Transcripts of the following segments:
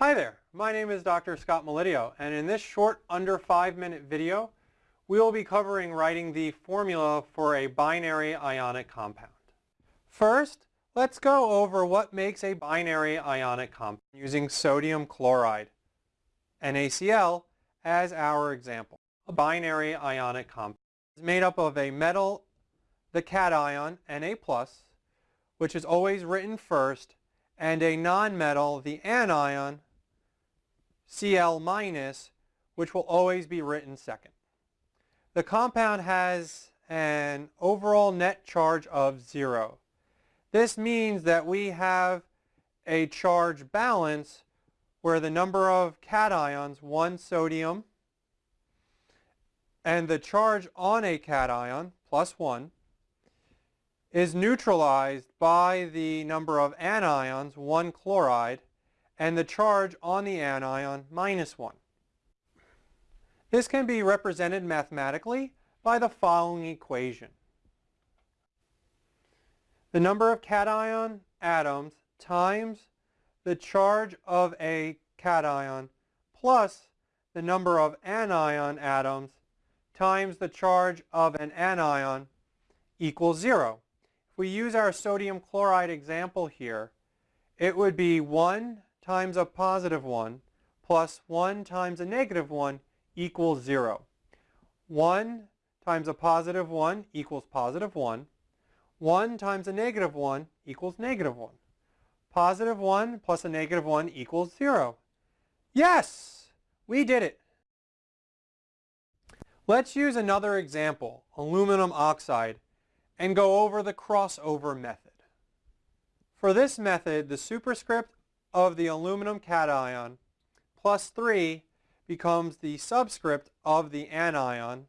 Hi there, my name is Dr. Scott Melidio and in this short under five minute video we will be covering writing the formula for a binary ionic compound. First, let's go over what makes a binary ionic compound using sodium chloride, NaCl, as our example. A binary ionic compound is made up of a metal, the cation, Na+, which is always written first, and a nonmetal, the anion, Cl-, minus, which will always be written second. The compound has an overall net charge of zero. This means that we have a charge balance where the number of cations, one sodium, and the charge on a cation, plus one, is neutralized by the number of anions, one chloride, and the charge on the anion, minus one. This can be represented mathematically by the following equation. The number of cation atoms times the charge of a cation plus the number of anion atoms times the charge of an anion equals zero. If we use our sodium chloride example here, it would be 1 times a positive 1 plus 1 times a negative 1 equals 0. 1 times a positive 1 equals positive 1. 1 times a negative 1 equals negative 1. Positive 1 plus a negative 1 equals 0. Yes! We did it! Let's use another example, aluminum oxide, and go over the crossover method. For this method, the superscript of the aluminum cation plus 3 becomes the subscript of the anion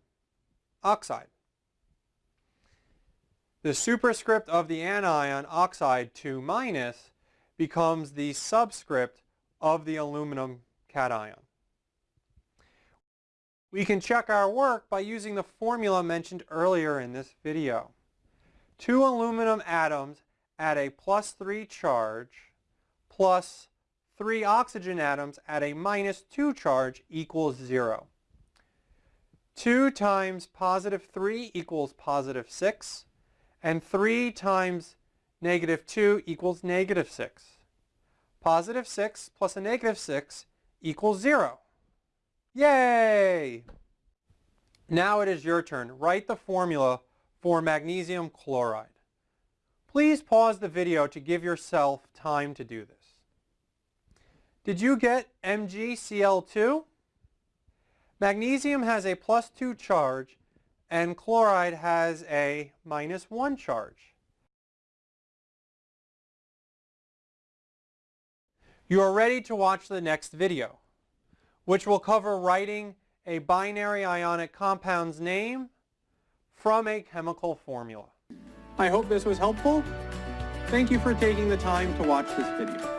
oxide. The superscript of the anion oxide 2 minus becomes the subscript of the aluminum cation. We can check our work by using the formula mentioned earlier in this video. Two aluminum atoms at a plus 3 charge plus 3 oxygen atoms at a minus 2 charge equals 0. 2 times positive 3 equals positive 6, and 3 times negative 2 equals negative 6. Positive 6 plus a negative 6 equals 0. Yay! Now it is your turn. Write the formula for magnesium chloride. Please pause the video to give yourself time to do this. Did you get MgCl2? Magnesium has a plus 2 charge and chloride has a minus 1 charge. You are ready to watch the next video, which will cover writing a binary ionic compound's name from a chemical formula. I hope this was helpful. Thank you for taking the time to watch this video.